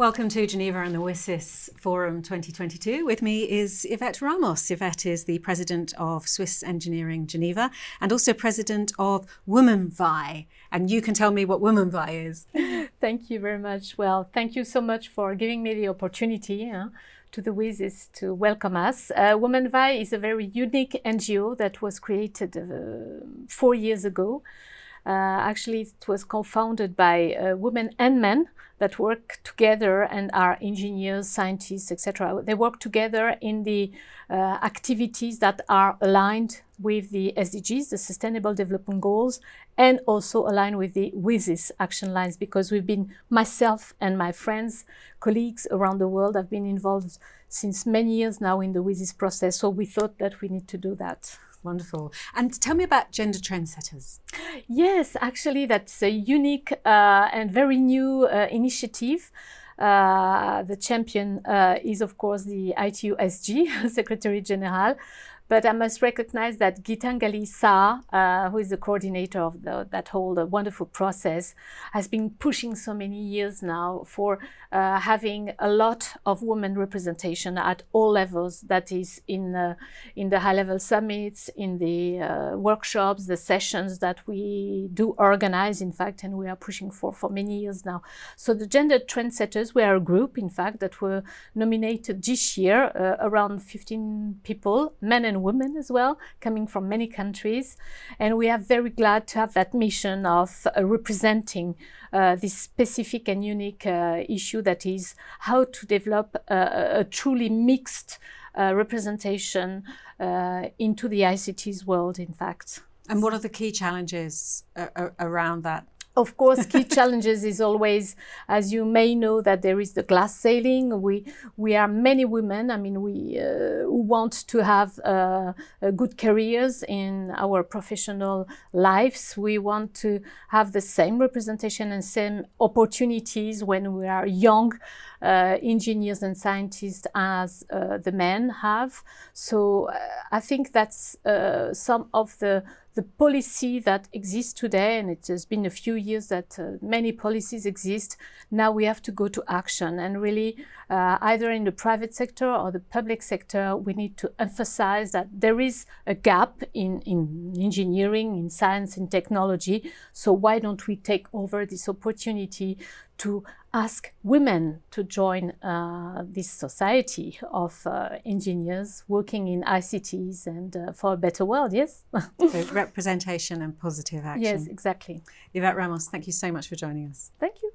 Welcome to Geneva and the WSIS Forum 2022. With me is Yvette Ramos. Yvette is the president of Swiss Engineering Geneva and also president of WomenVi. And you can tell me what WomenVi is. Thank you very much. Well, thank you so much for giving me the opportunity uh, to the WSIS to welcome us. Uh, WomenVi is a very unique NGO that was created uh, four years ago. Uh, actually, it was co-founded by uh, women and men that work together and are engineers, scientists, etc. They work together in the uh, activities that are aligned with the SDGs, the Sustainable Development Goals, and also aligned with the WSIS action lines because we've been, myself and my friends, colleagues around the world have been involved since many years now in the WSIS process. So we thought that we need to do that. Wonderful. And tell me about Gender Trendsetters. Yes, actually, that's a unique uh, and very new uh, initiative. Uh, the champion uh, is, of course, the ITU-SG, Secretary General, but I must recognize that Gitanjali Sah, uh, who is the coordinator of the, that whole uh, wonderful process, has been pushing so many years now for uh, having a lot of women representation at all levels. That is in in the high-level summits, in the uh, workshops, the sessions that we do organize, in fact, and we are pushing for for many years now. So the Gender Trendsetters, we are a group, in fact, that were nominated this year, uh, around 15 people, men and women as well, coming from many countries. And we are very glad to have that mission of uh, representing uh, this specific and unique uh, issue that is how to develop a, a truly mixed uh, representation uh, into the ICT's world, in fact. And what are the key challenges uh, around that of course, key challenges is always, as you may know, that there is the glass ceiling. We we are many women. I mean, we uh, want to have uh, good careers in our professional lives. We want to have the same representation and same opportunities when we are young uh, engineers and scientists as uh, the men have. So uh, I think that's uh, some of the the policy that exists today, and it has been a few years that uh, many policies exist, now we have to go to action and really uh, either in the private sector or the public sector, we need to emphasize that there is a gap in, in engineering, in science, in technology. So why don't we take over this opportunity to ask women to join uh, this society of uh, engineers working in ICTs and uh, for a better world, yes? so representation and positive action. Yes, exactly. Yvette Ramos, thank you so much for joining us. Thank you.